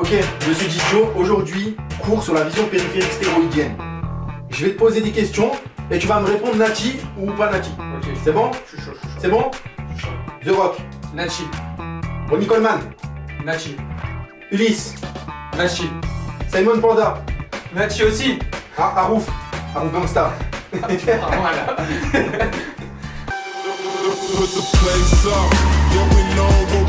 Ok, je suis Didio. Aujourd'hui, cours sur la vision périphérique stéroïdienne. Je vais te poser des questions et tu vas me répondre Nati ou pas Nati. Ok, C'est bon? Je suis chaud, je suis chaud. C'est bon? Je suis chaud. The Rock, Nachi. Ronnie Coleman, Nachi. Ulysse, Nachi. Simon Panda, Nachi aussi. ah, Arouf, Arouf Gangsta. Ah, voilà. The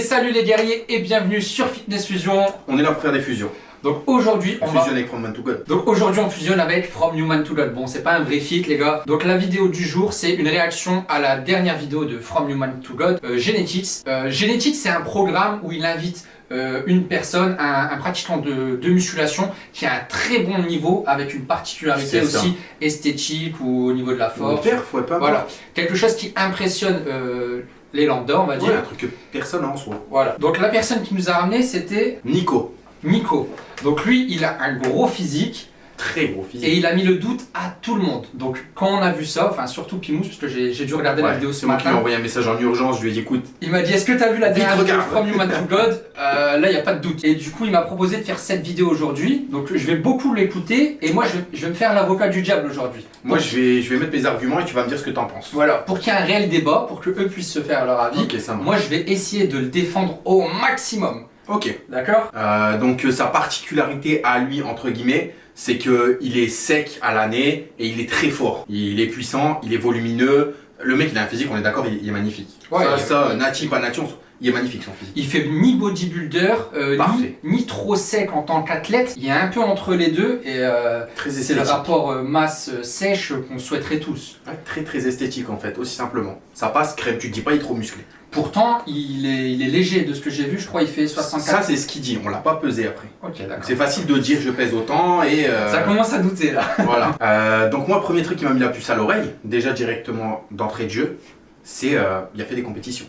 salut les guerriers et bienvenue sur Fitness Fusion. On est là pour faire des fusions. Donc aujourd'hui, on va... Fusionner avec From Man to God. Donc aujourd'hui on fusionne avec From Human to God. Bon c'est pas un vrai fit les gars. Donc la vidéo du jour c'est une réaction à la dernière vidéo de From Human to God, euh, Genetics. Euh, Genetics c'est un programme où il invite euh, une personne, un, un pratiquant de, de musculation qui a un très bon niveau avec une particularité aussi esthétique ou au niveau de la force. père, faut pas Voilà, quelque chose qui impressionne euh, les lambda on va dire. Ouais, un truc que personne n'a en soi. Voilà. Donc la personne qui nous a ramené c'était Nico, Nico. Donc lui il a un gros physique. Très gros physique. Et il a mis le doute à tout le monde. Donc quand on a vu ça, enfin surtout Pimous, parce que j'ai dû regarder la Ouais, vidéo ce c'est moi qui lui ai matin, envoyé un message en urgence, je lui ai dit écoute, il m'a dit est-ce que t'as vu la dernière vidéo. From Human to God Euh, Là il n'y a pas de doute. Et du coup il m'a proposé de faire cette vidéo aujourd'hui. Donc je vais beaucoup l'écouter et moi je vais, je vais me faire l'avocat du diable aujourd'hui. moi je vais, je vais mettre mes arguments et tu vas me dire ce que t'en penses. Voilà, pour qu'il y ait un réel débat, pour que eux puissent se faire leur avis, Ok, ça moi je vais essayer de le défendre au maximum. Ok. D'accord? Euh, donc euh, sa particularité à lui, entre guillemets, c'est que il est sec à l'année et il est très fort. Il est puissant, il est volumineux. Le mec, il a un physique, on est d'accord, il, est magnifique. Ouais, ça, ça, Nati, pas Nati, on il est magnifique son physique. Il fait ni bodybuilder, euh, ni, trop sec en tant qu'athlète. Il est un peu entre les deux et euh, c'est le rapport euh, masse-sèche qu'on souhaiterait tous. Ouais, très très esthétique en fait, aussi simplement. Ça passe crème, tu te dis pas il est trop musclé. Pourtant, il est, il est léger de ce que j'ai vu. Je crois il fait 64. Ça c'est ce qu'il dit, on l'a pas pesé après. ok, Donc d'accord. c'est facile de dire je pèse autant et euh, Ça commence à douter là. voilà. Euh, donc moi, premier truc qui m'a mis la puce à l'oreille, déjà directement d'entrée de jeu, c'est euh, il a fait des compétitions.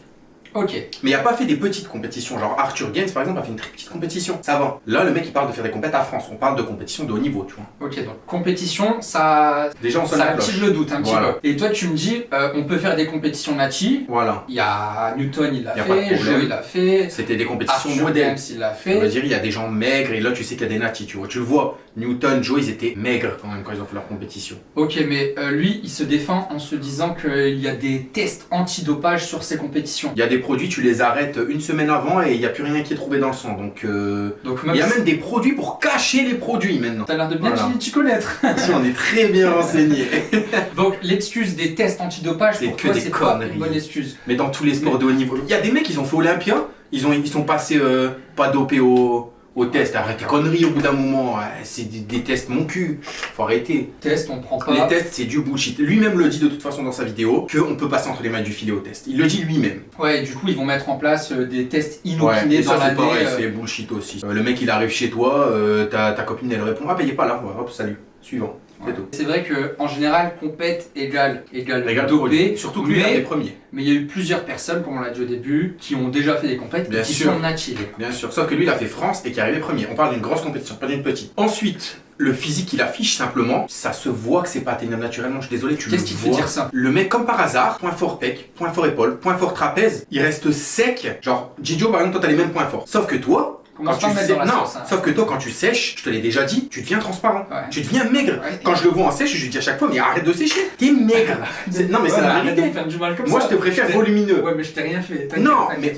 Ok. Mais il a pas fait des petites compétitions, genre Arthur Gaines par exemple a fait une très petite compétition. Ça va. Là le mec il parle de faire des compétitions à France, on parle de compétitions de haut niveau, tu vois. Ok, donc compétition, ça, Déjà on sonne ça active le doute un petit Voilà. peu. Et toi, tu me dis, euh, on peut faire des compétitions Nachi. Voilà. Il y a Newton, il l'a fait. Joe, il l'a fait. C'était des compétitions Arthur modèles. James, il l'a On va fait. dire il y a des gens maigres et là tu sais qu'il y a des natis, tu vois. Tu le vois, Newton, Joe ils étaient maigres quand même quand ils ont fait leur compétition. Ok, mais euh, lui, il se défend en se disant qu'il y a des tests antidopage sur ses compétitions. Il y a des produits, tu les arrêtes une semaine avant et il n'y a plus rien qui est trouvé dans le sang. Donc euh, Donc il y a si- même des produits pour cacher les produits maintenant. T'as l'air de bien Voilà. t'y- connaître. Ici on est très bien renseignés. Donc l'excuse des tests antidopage, C'est que toi, des pas conneries. une bonne excuse. Mais dans tous les sports de haut niveau. Il y a des mecs, ils ont fait Olympia, ils, ont, ils sont passés euh, pas dopés au, au test. Arrête tes conneries au bout d'un moment. Ouais, C'est des, des tests mon cul. Faut arrêter. Test, on prend pas. Les tests, c'est du bullshit. Lui-même le dit de toute façon dans sa vidéo qu'on peut passer entre les mains du filet au test. Il le dit lui-même. Ouais, du coup, ils vont mettre en place euh, des tests Ouais, inopinés et dans ça c'est l'année. pareil, euh, c'est bullshit aussi. Euh, le mec il arrive chez toi, euh, ta, ta copine elle répond Ah bah il est pas là, Ouais, hop salut, suivant. C'est ouais. tout. C'est vrai que en général, compète égale égale dopé. produit. Surtout que lui mais- fait premier. Mais il y a eu plusieurs personnes, comme on l'a dit au début, qui ont déjà fait des compètes Bien et qui sûr. sont nativés. Bien sûr, sauf que lui il a fait France et qui est arrivé premier. On parle d'une grosse compétition, pas d'une petite. Ensuite, le physique qu'il affiche simplement, ça se voit que c'est pas atteignable naturellement, je suis désolé, tu le Qu'est-ce qui te fait dire ça Le mec, comme par hasard, point fort pec, point fort épaule, point fort trapèze, il reste sec. Genre, Gidio, par exemple, toi, t'as les mêmes points forts. Sauf que toi, quand tu sais- non, sauce. hein. sauf que toi, quand tu sèches, je te l'ai déjà dit, tu deviens transparent. Ouais. Tu deviens maigre. Ouais. Quand je le vois en sèche, je lui dis à chaque fois, mais arrête de sécher. T'es maigre. Non, mais c'est la vérité. Moi, ça. je te préfère volumineux. Ouais, mais je t'ai rien fait. Non, mais-.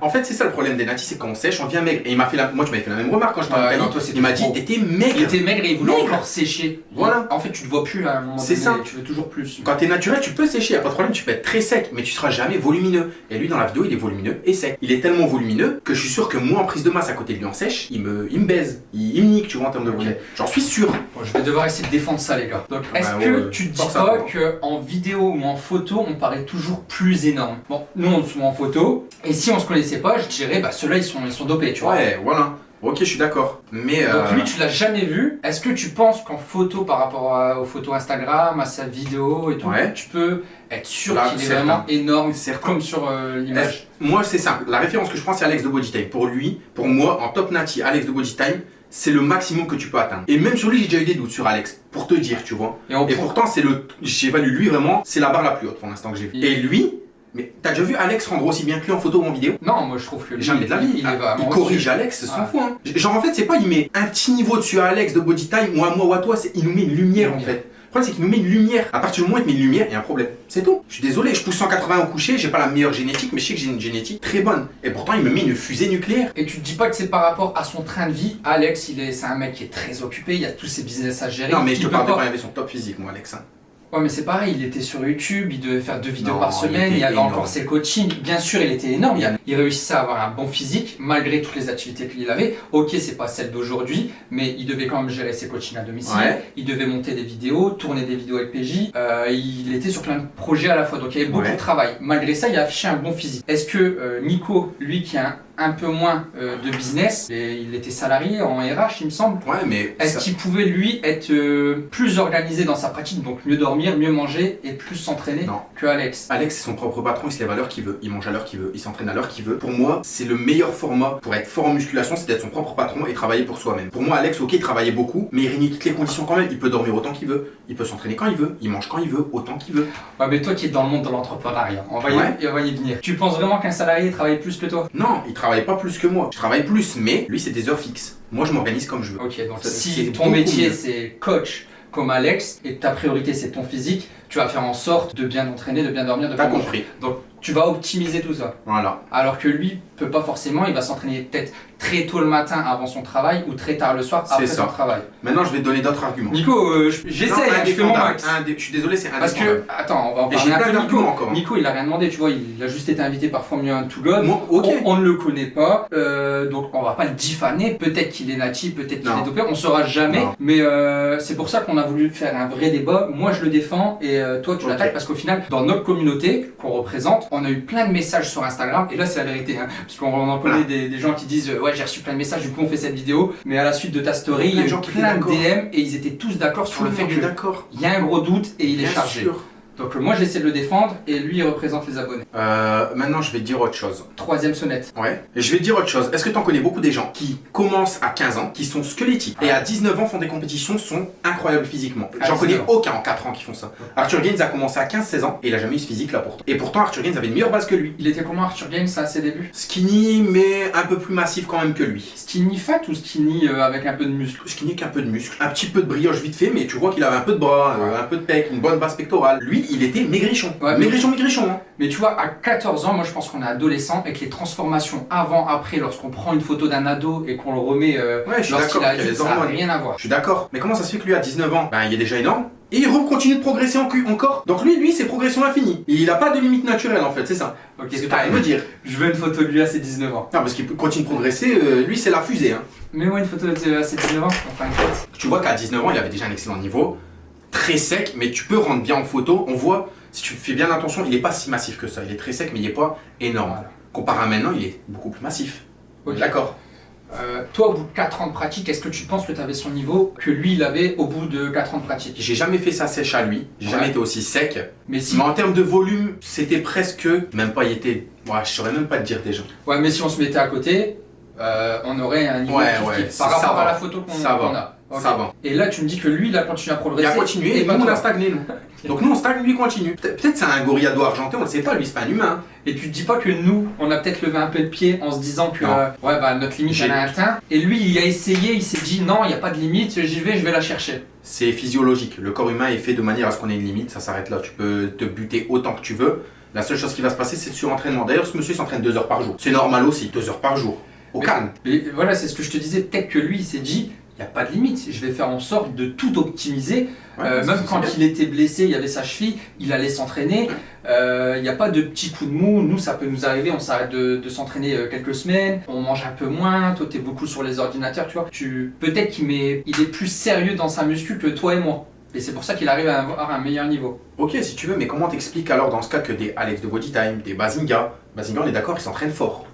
En fait, c'est ça le problème des natis, c'est quand on sèche, on devient maigre. Et il m'a fait la... Moi, tu m'avais fait la même remarque quand je toi, c'est Il m'a dit, t'étais Il maigre. était maigre et il voulait encore sécher. Voilà. En fait, tu te vois plus à un moment C'est ça. Tu veux toujours plus. Quand t'es naturel, tu peux sécher, y a pas de problème, tu peux être très sec, mais tu seras jamais volumineux. Et lui, dans la vidéo, il est volumineux et sec. Il est tellement volumineux que je suis sûr que moi, en prise de masse à côté de lui en sèche, il me, il me baise. Il, il me nique, tu vois, en termes de Ok. volume. J'en suis sûr. Bon, je vais devoir essayer de défendre ça, les gars. Donc, est-ce bah, que ouais, tu te dis pas qu'en vidéo ou en photo, on paraît toujours plus énorme? Bon, nous, on se met en photo, et si on se connaissait pas, je dirais, bah, ceux-là, ils sont, ils sont dopés, tu vois. Ouais, voilà. Ok, je suis d'accord. Mais. euh, Donc lui, tu l'as jamais vu. Est-ce que tu penses qu'en photo, par rapport à- aux photos Instagram, à sa vidéo et tout, Ouais. tu peux être sûr qu'il est certain. vraiment énorme, Certain. comme sur euh, l'image? Moi, c'est simple. La référence que je prends, c'est Alex de Bodytime. Pour lui, pour moi, en top Nati, Alex de Bodytime, c'est le maximum que tu peux atteindre. Et même sur lui, j'ai déjà eu des doutes sur Alex. Pour te dire, tu vois. Et pourtant, c'est le. J'évalue lui vraiment, c'est la barre la plus haute pour l'instant que j'ai vu. Et lui, mais t'as déjà vu Alex rendre aussi bien que lui en photo ou en vidéo? Non, moi je trouve que lui, Jamais de la vie. il, Ah, il corrige. Alex, c'est son Ouais. fou. Hein. Genre, en fait, c'est pas il met un petit niveau dessus à Alex de Bodytime ou à moi ou à toi, c'est il nous met une lumière en fait. Le problème, c'est qu'il nous met une lumière. À partir du moment où il te met une lumière, il y a un problème. C'est tout. Je suis désolé, je pousse 180 au coucher, j'ai pas la meilleure génétique, mais je sais que j'ai une génétique très bonne. Et pourtant, il me met une fusée nucléaire. Et tu te dis pas que c'est par rapport à son train de vie. Alex, il est, c'est un mec qui est très occupé, il y a tous ses business à gérer. Non, mais je te parle de pas- quand il avait son top physique, moi, Alex. hein. Ouais, mais c'est pareil, il était sur YouTube, il devait faire deux vidéos Non, par semaine, il, y avait énorme. encore ses coachings. Bien sûr, il était énorme, il, a- il réussissait à avoir un bon physique, malgré toutes les activités qu'il avait. Ok, c'est pas celle d'aujourd'hui, mais il devait quand même gérer ses coachings à domicile, Ouais. il devait monter des vidéos, tourner des vidéos avec PJ, euh, il était sur plein de projets à la fois, donc il y avait beaucoup Ouais. de travail. Malgré ça, il a affiché un bon physique. Est-ce que euh, Nico, lui qui a un, un peu moins euh, de business, et il était salarié en RH, il me semble, Ouais, mais. est-ce ça- qu'il pouvait lui être euh, plus organisé dans sa pratique, donc mieux dormir, mieux manger et plus s'entraîner que Alex? Alex, c'est son propre patron, il se lève à l'heure qu'il veut, il mange à l'heure qu'il veut, il s'entraîne à l'heure qu'il veut. Pour moi, c'est le meilleur format pour être fort en musculation, c'est d'être son propre patron et travailler pour soi-même. Pour moi, Alex, ok, il travaillait beaucoup, mais il réunit toutes les conditions quand même. Il peut dormir autant qu'il veut, il peut s'entraîner quand il veut, il mange quand il veut, autant qu'il veut. Ouais, mais toi qui es dans le monde de l'entrepreneuriat, on, va y- Ouais. on va y venir. Tu penses vraiment qu'un salarié travaille plus que toi? Non, il travaille pas plus que moi. Je travaille plus, mais lui, c'est des heures fixes. Moi, je m'organise comme je veux. Ok, donc si ton métier c'est coach comme Alex et ta priorité c'est ton physique, tu vas faire en sorte de bien entraîner, de bien dormir, de bien compris. Donc tu vas optimiser tout ça. Voilà. Alors que lui peut pas forcément, il va s'entraîner peut-être très tôt le matin avant son travail ou très tard le soir après ça. son travail. Maintenant, je vais te donner d'autres arguments. Nico, euh, je- j'essaie, hein, je fais mon max. Indé- Je suis désolé, c'est Parce que, attends, on va en parler un peu de Nico. encore. hein. Nico, il a rien demandé, tu vois, il a juste été invité par From You to God. Moi, ok. On, on ne le connaît pas, euh, donc on va pas le diffamer. Peut-être qu'il est natif, peut-être qu'il est dopé, on saura jamais. Non. Mais euh, c'est pour ça qu'on a voulu faire un vrai débat. Moi, je le défends et toi, tu Ok. l'attaques parce qu'au final, dans notre communauté qu'on représente, on a eu plein de messages sur Instagram. Et là, c'est la vérité, hein, parce qu'on en connaît Voilà. des, des gens qui disent euh, ouais, j'ai reçu plein de messages, du coup, on fait cette vidéo. Mais à la suite de ta story, il y a eu plein de d'accord. DM et ils étaient tous d'accord sur Tout le fait que il y a un gros doute et il est chargé. sûr. Donc moi j'essaie de le défendre et lui il représente les abonnés. Euh, maintenant, je vais te dire autre chose. Troisième sonnette. Ouais. Et je vais te dire autre chose. Est-ce que tu en connais beaucoup des gens qui commencent à 15 ans, qui sont squelettiques, et à 19 ans font des compétitions, sont incroyables physiquement? À J'en connais 19 ans. aucun en 4 ans qui font ça. Arthur Gaines a commencé à 15-16 ans et il a jamais eu ce physique là pourtant. Et pourtant, Arthur Gaines avait une meilleure base que lui. Il était comment Arthur Gaines à ses débuts? Skinny, mais un peu plus massif quand même que lui. Skinny fat ou skinny euh, avec un peu de muscle? Skinny avec un peu de muscle, un petit peu de brioche vite fait, mais tu vois qu'il avait un peu de bras, euh, un peu de pec, une bonne base pectorale. Lui, il était maigrichon. Ouais, mais- maigrichon, maigrichon. Hein. Mais tu vois, à 14 ans, moi je pense qu'on est adolescent et que les transformations avant, après, lorsqu'on prend une photo d'un ado et qu'on le remet euh, Ouais, je lorsqu'il a adulte, ça n'a rien à voir. Je suis d'accord. Mais comment ça se fait que lui, à 19 ans, ben, il est déjà énorme et il continue de progresser en cul- encore? Donc lui, lui, c'est progression infinie. Il a pas de limite naturelle en fait, c'est ça. Ok, Qu'est-ce que t'arrives à me dire? Je veux une photo de lui à ses 19 ans. Non, parce qu'il continue de progresser, euh, lui, c'est la fusée. Hein. Mets-moi une photo de euh, à ses 19 ans, enfin tête. Tu vois qu'à 19 ans, il avait déjà un excellent niveau, très sec, mais tu peux rendre bien en photo. On voit, si tu fais bien attention, il est pas si massif que ça. Il est très sec, mais il est pas énorme. Voilà. Comparé à maintenant, il est beaucoup plus massif. D'accord. Euh, toi, au bout de 4 ans de pratique, est-ce que tu penses que tu avais son niveau que lui il avait au bout de 4 ans de pratique? J'ai jamais fait ça sèche à lui. J'ai Ouais. jamais été aussi sec. Mais si, Mais en termes de volume, c'était presque. Même pas, il était. Ouais, je saurais même pas te dire déjà. ouais, mais si on se mettait à côté, euh, on aurait un niveau Ouais, kiff ouais, kiff par rapport va. à la photo qu'on qu'on a. Ça va. Et là, tu me dis que lui, il a continué à Il progresser. a continué et nous on a stagné nous. Donc nous on stagne, lui il continue. Peut- Peut-être c'est un gorillado argenté, on le sait pas, lui c'est pas un humain. Et tu te dis pas que nous, on a peut-être levé un peu de pied en se disant que euh, ouais bah notre limite elle a atteint. Et lui, il a essayé, il s'est dit non, il n'y a pas de limite, j'y vais, je vais la chercher. C'est physiologique. Le corps humain est fait de manière à ce qu'on ait une limite, ça s'arrête là. Tu peux te buter autant que tu veux. La seule chose qui va se passer c'est le surentraînement. D'ailleurs ce monsieur s'entraîne deux heures par jour. C'est normal aussi, deux heures par jour. Au Mais- calme. Et voilà, c'est ce que je te disais. Peut-être que lui, il s'est dit, il n'y a pas de limite. Je vais faire en sorte de tout optimiser. Ouais, Euh, même quand il était blessé, il y avait sa cheville, il allait s'entraîner. Euh, Il n'y a pas de petits coups de mou. Nous, ça peut nous arriver. On s'arrête de, de s'entraîner euh, quelques semaines. On mange un peu moins. Toi, tu es beaucoup sur les ordinateurs, tu vois. Tu... Peut-être qu'il met... il est plus sérieux dans sa muscu que toi et moi. Et c'est pour ça qu'il arrive à avoir un meilleur niveau. Ok si tu veux, mais comment t'expliques alors dans ce cas que des Alex de Bodytime, des Bazinga, Bazinga on est d'accord, ils s'entraînent fort.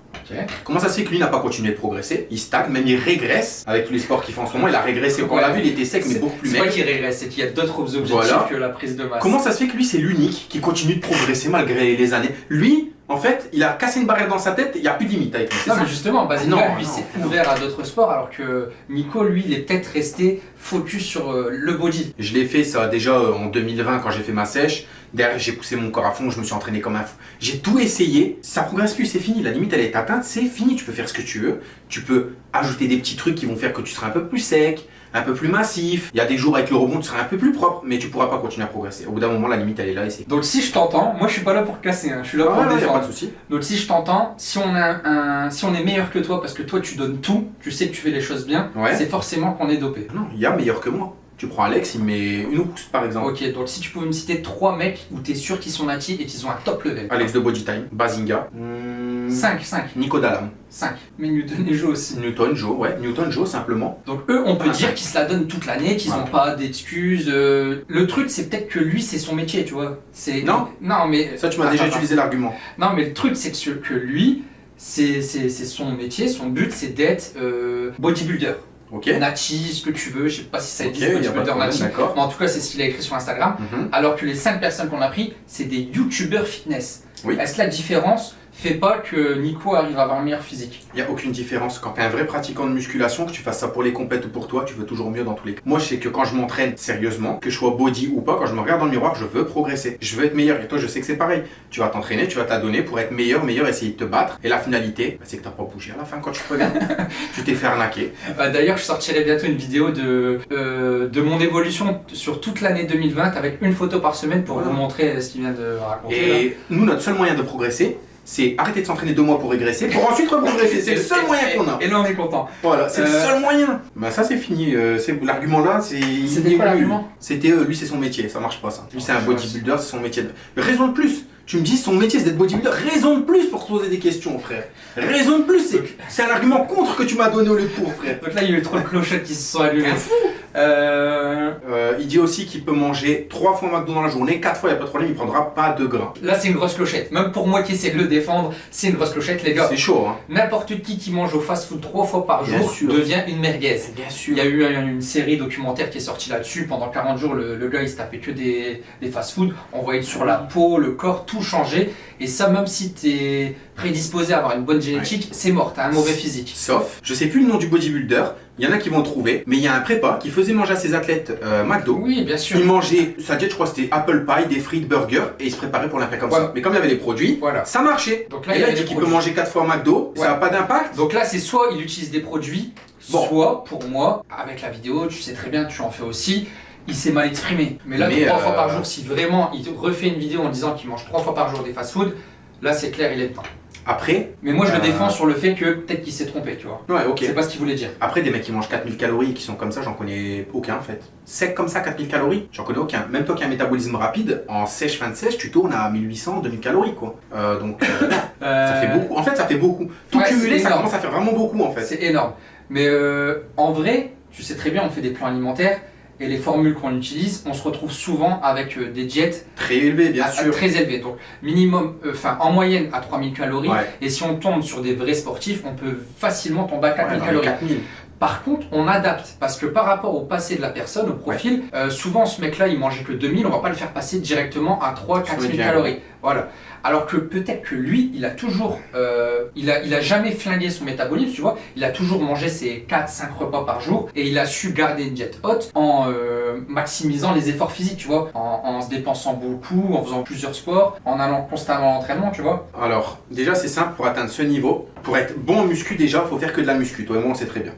Comment ça se fait que lui n'a pas continué de progresser? Il stagne, même il régresse avec tous les sports qu'il fait en ce moment. Il a régressé. Quand on l'a vu, il était sec, mais beaucoup plus C'est pas maigre. qu'il régresse, c'est qu'il y a d'autres objectifs Voilà. que la prise de masse. Comment ça se fait que lui, c'est l'unique qui continue de progresser malgré les années? Lui, en fait, il a cassé une barrière dans sa tête, il n'y a plus de limite avec lui. Non ça? mais justement, Bazinga Non, lui s'est ouvert à d'autres sports alors que Nico lui il est peut-être resté focus sur euh, le body. Je l'ai fait ça déjà euh, en 2020 quand j'ai fait ma sèche. Derrière, j'ai poussé mon corps à fond, je me suis entraîné comme un fou. J'ai tout essayé, ça progresse plus, c'est fini. La limite, elle est atteinte, c'est fini. Tu peux faire ce que tu veux. Tu peux ajouter des petits trucs qui vont faire que tu seras un peu plus sec, un peu plus massif. Il y a des jours avec le rebond, tu seras un peu plus propre, mais tu pourras pas continuer à progresser. Au bout d'un moment, la limite, elle est là et c'est. Donc si je t'entends, moi je suis pas là pour casser, hein, je suis là pour Ah, ouais, y a pas défendre. de souci. Donc si je t'entends, si on a un, si on est meilleur que toi parce que toi tu donnes tout, tu sais que tu fais les choses bien, Ouais. c'est forcément qu'on est dopé. Non, il y a meilleur que moi. Tu prends Alex, il met une rousse par exemple. Ok, donc si tu pouvais me citer trois mecs où t'es sûr qu'ils sont natifs et qu'ils ont un top level. Alex de Body Time, Bazinga, hmm, 5, 5, Nico Dalam, 5. Mais Newton et Joe aussi. Newton Joe, ouais, Newton Joe simplement. Donc eux, on peut Ah, dire qu'ils se la donnent toute l'année, qu'ils n'ont pas d'excuses. euh, Le truc, c'est peut-être que lui, c'est son métier, tu vois. C'est Non. Non, mais Ça, tu m'as déjà utilisé l'argument. Non, mais le truc, c'est que, lui, c'est c'est- c'est son métier, son but, c'est d'être euh, bodybuilder. Ok. Nati, ce que tu veux, je sais pas si ça existe, y a pas de bodybuilder problème, nati. d'accord. Mais en tout cas, c'est ce qu'il a écrit sur Instagram. Mhm. Alors que les 5 personnes qu'on a pris, c'est des youtubeurs fitness. Oui. Est-ce que la différence fait pas que Nico arrive à avoir un meilleur physique Il n'y a aucune différence. Quand tu es un vrai pratiquant de musculation, que tu fasses ça pour les compètes ou pour toi, tu veux toujours mieux dans tous les cas. Moi, je sais que quand je m'entraîne sérieusement, que je sois body ou pas, quand je me regarde dans le miroir, je veux progresser. Je veux être meilleur. Et toi, je sais que c'est pareil. Tu vas t'entraîner, tu vas t'adonner pour être meilleur, meilleur, essayer de te battre. Et la finalité, bah, c'est que tu pas bougé à la fin quand tu te regardes. tu t'es fait arnaquer. Euh, D'ailleurs, je sortirai bientôt une vidéo de, euh, de mon évolution sur toute l'année 2020 avec une photo par semaine pour Voilà. vous montrer ce qu'il vient de raconter. là. Et nous, notre seul moyen de progresser, c'est arrêter de s'entraîner deux mois pour régresser, pour ensuite reprogresser. C'est le seul moyen qu'on a. Et là, on est content. Voilà, c'est le Euh, seul moyen. Bah ça c'est fini. Euh, l'argument là, c'est. C'était quoi l'argument? C'était euh, lui c'est son métier, ça marche pas ça. Lui c'est un Ouais, bodybuilder, c'est son métier. Raison de plus. Tu me dis son métier c'est d'être bodybuilder. Raison de plus pour te poser des questions, frère. Raison de plus, c'est c'est un argument contre que tu m'as donné au lieu de pour, frère. Donc là, il y a eu trop de clochettes qui se sont allumées. Fou. Euh, Euh, il dit aussi qu'il peut manger trois fois McDo dans la journée, quatre fois, il y a pas de problème, il prendra pas de gras. là, c'est une grosse clochette. Même pour moi qui essaie de le défendre, c'est une grosse clochette, les gars. C'est chaud, hein. N'importe qui qui mange au fast-food trois fois par Bien jour sûr. devient une merguez. Bien sûr. Il y a eu un- une série documentaire qui est sortie là-dessus. Pendant 40 jours, le, le gars il se tapait que des, des fast-food. On voyait sur la peau, le corps, tout changer. Et ça, même si tu es prédisposé à avoir une bonne génétique, c'est mort. T'as un mauvais physique. Sauf, je sais plus le nom du bodybuilder, il y en a qui vont trouver, mais il y a un prépa qui faisait manger à ses athlètes euh, McDo. Oui, bien sûr. Il mangeait, sa diète, je crois, c'était apple pie, des frites, burger, et il se préparait pour l'impact comme ça. Mais comme il y avait les produits, Voilà. ça marchait. Donc là, et il là, il avait dit qu'il peut manger 4 fois McDo, Ouais. ça n'a pas d'impact. Donc là, c'est soit il utilise des produits, Bon. soit pour moi, avec la vidéo, tu sais très bien, tu en fais aussi. Il s'est mal exprimé. Mais là, Mais, trois euh, fois par jour, si vraiment il refait une vidéo en disant qu'il mange trois fois par jour des fast-food, là c'est clair, il est dedans. Après, Mais moi je le Euh. défends sur le fait que peut-être qu'il s'est trompé, tu vois. ouais, ok. C'est pas ce qu'il voulait dire. Après, des mecs qui mangent 4000 calories et qui sont comme ça, j'en connais aucun en fait. Sec comme ça, 4000 calories, j'en connais aucun. Même toi qui as un métabolisme rapide, en sèche, fin de sèche, tu tournes à 1800, 2000 calories quoi. Euh, donc, euh, ça fait beaucoup. En fait, ça fait beaucoup. Tout Ouais, cumulé, ça commence à faire vraiment beaucoup en fait. C'est énorme. Mais euh, en vrai, tu sais très bien, on fait des plans alimentaires et les formules qu'on utilise, on se retrouve souvent avec euh, des diètes Très élevé, bien à- sûr. très élevées. Donc minimum, euh, enfin en moyenne à 3000 calories. Ouais. Et si on tombe sur des vrais sportifs, on peut facilement tomber à Ouais, 4000 dans les calories. 4000. Par contre, on adapte parce que par rapport au passé de la personne, au profil, euh, souvent ce mec-là il mangeait que 2000, on va pas le faire passer directement à 3 4000 bien. calories. Voilà. Alors que peut-être que lui, il a toujours, euh, il, a, il a jamais flingué son métabolisme, tu vois. Il a toujours mangé ses 4-5 repas par jour et il a su garder une diète haute en euh, maximisant les efforts physiques, tu vois, en, en se dépensant beaucoup, en faisant plusieurs sports, en allant constamment à l'entraînement, tu vois. Alors, déjà, c'est simple pour atteindre ce niveau. Pour être bon en muscu, déjà, il faut faire que de la muscu. Toi et moi, on sait très bien.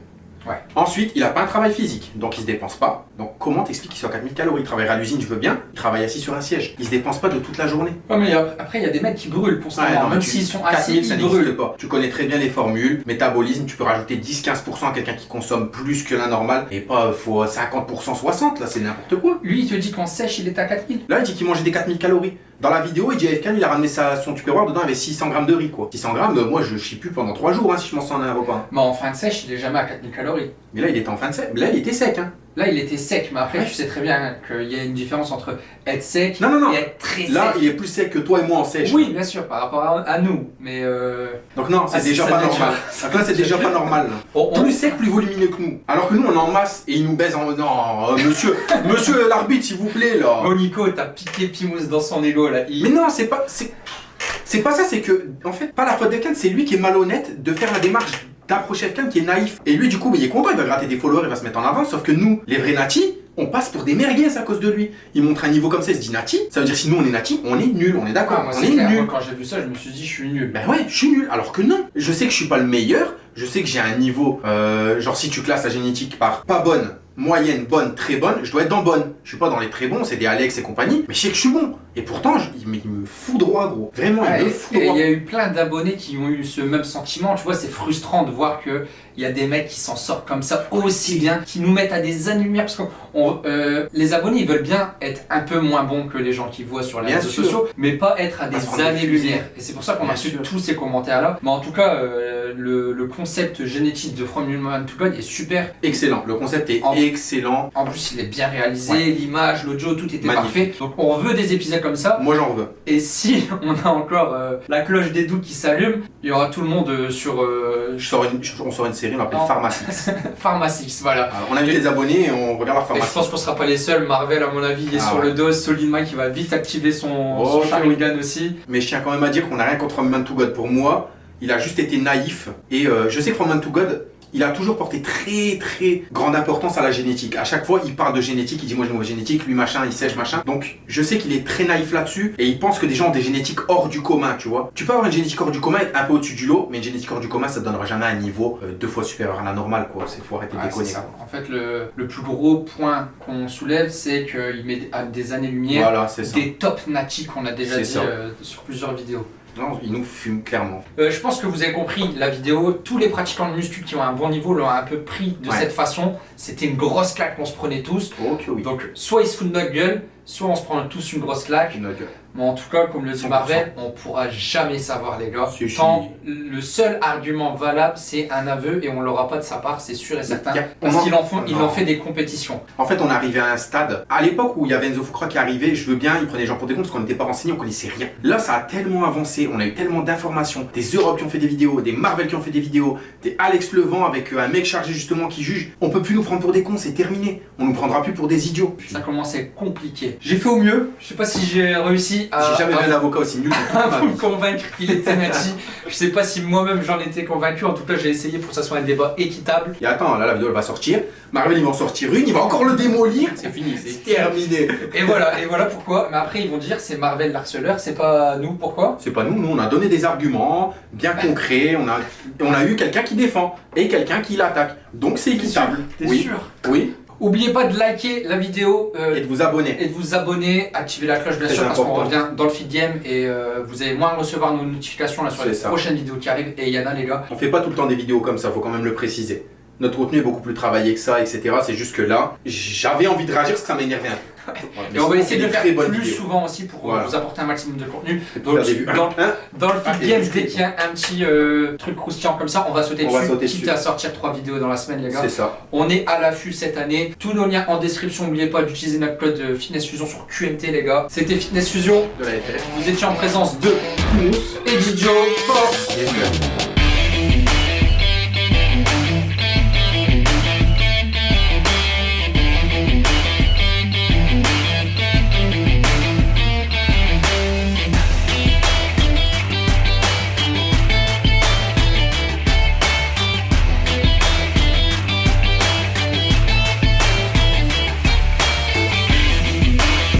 Ouais. Ensuite, il a pas un travail physique, donc il se dépense pas. Donc, comment t'expliques qu'il soit à 4000 calories? Il travaille à l'usine, je veux bien? Il travaille assis sur un siège. Il se dépense pas de toute la journée. Ouais, mais après- après, il y a des mecs qui brûlent non, mais même s'ils sont assis, 4000, ça ils brûlent. pas. Tu connais très bien les formules. Métabolisme, tu peux rajouter 10-15% à quelqu'un qui consomme plus que la normale. Et pas, faut 50%, 60, là, c'est n'importe quoi. Lui, il te dit qu'en sèche, il est à 4000. Là, il dit qu'il mangeait des 4000 calories. Dans la vidéo, il dit AFK, il a ramené sa, son tupperware, dedans il avait 600 grammes de riz, quoi. 600 grammes, euh, moi je chie plus pendant 3 jours hein, si je m'en sors en un repas. Mais en fin de sèche, il est jamais à 4000 calories. Mais là, il était en fin de sec. Là, il était sec, hein. Là, il était sec, mais après, Ouais. tu sais très bien qu'il y a une différence entre être sec Non, non, non. et être très Là, sec. il est plus sec que toi et moi en sèche. Oui, bien sûr, par rapport à, à nous, mais euh, Donc non, c'est Ah, déjà pas normal. Donc là, c'est déjà pas normal. là. on- on- Plus sec, plus volumineux que nous. Alors que nous, on est en masse et il nous baise en. Non, euh, monsieur, monsieur l'arbitre, s'il vous plaît, là. Oh Nico, t'as piqué Pimous dans son ego là. Il- Mais non, c'est pas. C'est pas ça, c'est que, en fait, pas la faute de Ken, c'est lui qui est malhonnête de faire la démarche d'approcher quelqu'un qui est naïf. Et lui, du coup, il est content, il va gratter des followers, il va se mettre en avant. Sauf que nous, les vrais natis, on passe pour des merguez à cause de lui. Il montre un niveau comme ça, il se dit nati. Ça veut dire si nous on est nati, on est nul, on est d'accord, Ah, on est nul. Moi, quand j'ai vu ça, je me suis dit, je suis nul. Ben ouais, je suis nul. Alors que non, je sais que je suis pas le meilleur. Je sais que j'ai un niveau, euh, genre si tu classes la génétique par pas bonne, moyenne, bonne, très bonne, je dois être dans bonne. Je suis pas dans les très bons, c'est des Alex et compagnie, mais je sais que je suis bon. Et pourtant, je- il, me- il me fout droit, gros. Vraiment, il me fout et il droit. y a eu plein d'abonnés qui ont eu ce même sentiment. Tu vois, c'est frustrant de voir que il y a des mecs qui s'en sortent comme ça aussi bien, qui nous mettent à des années-lumière. Parce que on- euh, les abonnés, ils veulent bien être un peu moins bons que les gens qui voient sur les Bien réseaux sûr. sociaux, mais pas être à des années-lumière. Et c'est pour ça qu'on a reçu tous ces commentaires-là. Mais en tout cas, euh, le, le concept génétique de From Human to God est super. Excellent, le concept est En- excellent. En plus, il est bien réalisé, Ouais. l'image, l'audio, tout était Magnifique. parfait. Donc, on veut des épisodes comme ça. Moi, j'en veux. Et si on a encore euh, la cloche des doutes qui s'allume, il y aura tout le monde euh, sur euh, Je sors une, je- on sort une série, on l'appelle Non. Pharmacie. Pharmacix, voilà. Alors, on invite les abonnés et on regarde leur Et je pense qu'on sera pas les seuls. Marvel, à mon avis, il est Ah sur ouais. le dos. Solid Mike, qui va vite activer son, Oh, son Sharingan aussi. Mais je tiens quand même à dire qu'on n'a rien contre From Man to God. Pour moi, il a juste été naïf. Et euh, je sais que From Man to God, il a toujours porté très très grande importance à la génétique. À chaque fois, il parle de génétique, il dit moi j'ai une mauvaise génétique, lui machin, il sèche machin. Donc je sais qu'il est très naïf là-dessus et il pense que des gens ont des génétiques hors du commun, tu vois. Tu peux avoir une génétique hors du commun, être un peu au-dessus du lot, mais une génétique hors du commun, ça te donnera jamais un niveau euh, deux fois supérieur à la normale, quoi. C'est faut arrêter de Ouais, déconner. En fait, le, le plus gros point qu'on soulève, c'est qu'il met à des années-lumière Voilà, des top natis qu'on a déjà dit euh, sur plusieurs vidéos. Non, il nous fume clairement. Euh, je pense que vous avez compris la vidéo. Tous les pratiquants de muscu qui ont un bon niveau l'ont un peu pris de Ouais. cette façon. C'était une grosse claque qu'on se prenait tous. Oui. Donc, soit ils se foutent de notre gueule, soit on se prend tous une grosse claque. Gueule. Mais en tout cas, comme le dit 100%. Marvel, on pourra jamais savoir, les gars. Tant le seul argument valable, c'est un aveu et on l'aura pas de sa part, c'est sûr et certain. A- Parce qu'il en, font- il Non. en fait des compétitions. En fait, on est arrivé à un stade. À l'époque où il y avait Enzo Fukra qui arrivait, je veux bien, il prenait les gens pour des cons parce qu'on n'était pas renseignés, on connaissait rien. Là, ça a tellement avancé, on a eu tellement d'informations. Des Europe qui ont fait des vidéos, des Marvel qui ont fait des vidéos, des Alex Levent avec euh, un mec chargé justement qui juge. On peut plus nous prendre pour des cons, c'est terminé. On nous prendra plus pour des idiots. Ça commence à être compliqué. J'ai fait au mieux. Je sais pas si j'ai réussi à, J'ai jamais à- vu un avocat aussi nul. à vous convaincre qu'il était nati. Je sais pas si moi-même j'en étais convaincu. En tout cas, j'ai essayé pour que ça soit un débat équitable. Et attends, là la vidéo elle va sortir. Marvel il va en sortir une, il va encore le démolir. C'est fini, c'est terminé. Et voilà, et voilà pourquoi. Mais après, ils vont dire c'est Marvel l'harceleur, c'est pas nous. Pourquoi? C'est pas nous, nous on a donné des arguments bien concrets, on a, on a eu quelqu'un qui défend et quelqu'un qui l'attaque. Donc c'est équitable. T'es oui. sûr? Oui. Oubliez pas de liker la vidéo euh, Et de vous abonner. et de vous abonner, activer la cloche bien sûr parce qu'on revient dans le feed game et euh, vous allez moins recevoir nos notifications là sur les ça. prochaines vidéos qui arrivent. Et Yana les gars, On fait pas tout le temps des vidéos comme ça, faut quand même le préciser. Notre contenu est beaucoup plus travaillé que ça, etc. C'est juste que là, j'avais envie de réagir parce que ça m'énervait un peu. Et on va essayer de le faire plus souvent aussi pour euh, Voilà. vous apporter un maximum de contenu. Dans, Hein dans le Ah, feed game, dès qu'il y a un petit euh, truc croustillant comme ça, on va sauter On va dessus, sauter quitte dessus. à sortir trois vidéos dans la semaine les gars. C'est ça. On est à l'affût cette année. Tous nos liens en description. N'oubliez pas d'utiliser notre code euh, Fitness Fusion sur QMT, les gars. C'était Fitness Fusion. De la FF. Vous étiez en présence de Mousse et Didio. Force.